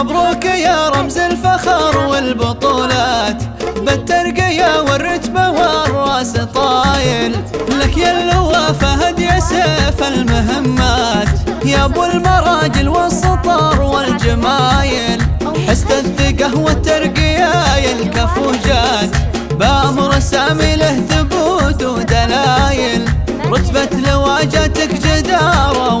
مبروك يا رمز الفخر والبطولات. بالترقية والرتبة والرأس طايل. لك يا اللواء فهد يا سيف المهمات. يا أبو المراجل والسطر والجمايل. حست الثقة والترقية يا الكفوجات. بأمر سامي له ثبوت ودلايل رتبة لواجتك جدارة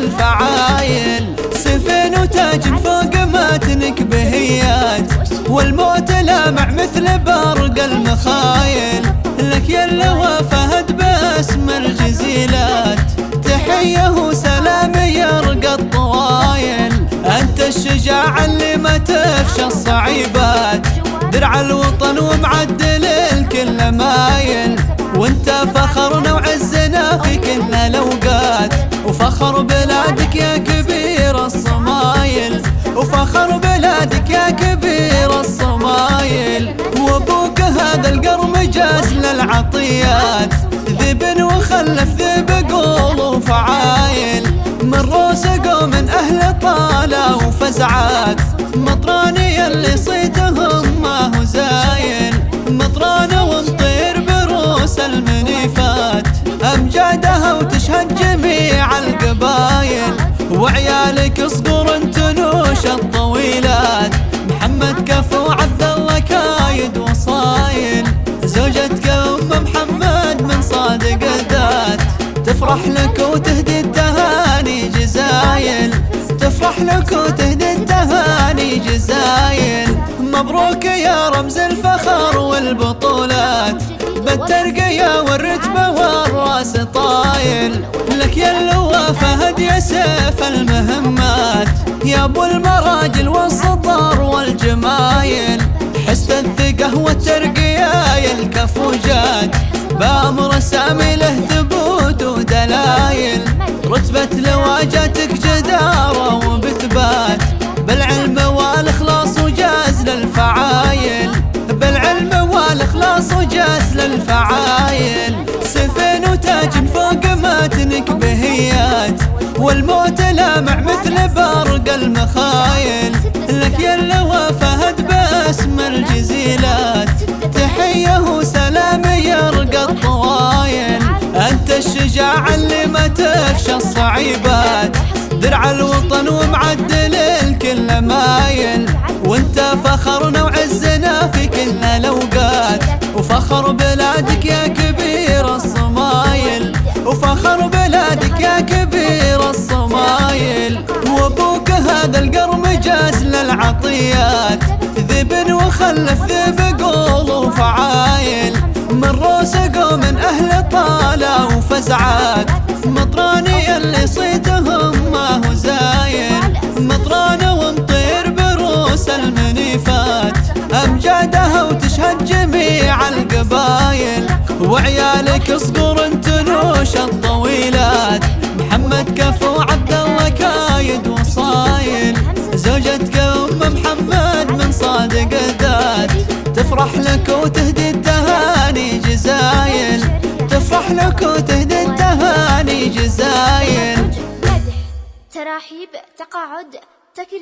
وجاز للفعايل سفين وتاج فوق ماتنك بهيات. والموت لامع مثل برق المخايل. لك يا اللواء فهد باسم الجزيلات. تحية وسلام يرقى الطوايل أنت الشجاع اللي ما تخشى الصعيبات. درع الوطن ومعدل الكل مايل. وانت فخرنا وعزنا في كل الاوقات وفخر بلادك يا كبير الصمايل. وفخر بلادك يا كبير الصمايل. وابوك هذا القرم جاز للعطيات. ذب وخلف ذب قول وفعايل. من روس قوم من أهل طالة وفزعات. مطراني اللي صيتهم ما هو زايل. مطرانة ومطير بروس المنيفات. أمجادها وتشهد القبايل وعيالك صقور تنوش الطويلات. محمد كفو عبد الله كايد وصايل. زوجتك أم محمد من صادق الذات. تفرح لك وتهدي التهاني جزايل. تفرح لك وتهدي التهاني جزايل. مبروك يا رمز الفخر والبطولات. بالترقية والرتبة والراس طايل. لك يا اللواء فهد يا سيف المهمات. يا أبو المراجل والصدر والجمايل حس الثقة والترقية يا الكفوجات بأمر سامي له ثبوت ودلايل رتبة لواجتك جدارة وبثبات. بالعلم والإخلاص وجاز للفعايل بالعلم والإخلاص وجاز للفعايل. والموت لامع مثل برق المخايل. لك يا اللواء فهد باسم الجزيلات. تحية وسلام يرقى الطوايل. أنت الشجاع اللي ما تخشى الصعيبات. درع الوطن ومعدل الكل مايل. وانت فخرنا وعزنا في كل الأوقات. وفخر بلادك للعطيات ذب وخلف ذب قول وفعايل. من روس قوم من أهل طالة وفزعات مطراني اللي صيتهم ما هو زايل مطرانة ومطير بروس المنيفات. أمجادها وتشهد جميع القبايل. وعيالك صقور تنوش الطويلات. محمد كفو عبد تفرح لك وتهدي التهاني جزايل. تفرح لك وتهدي التهاني جزايل. مدح تراحيب تقاعد تكريم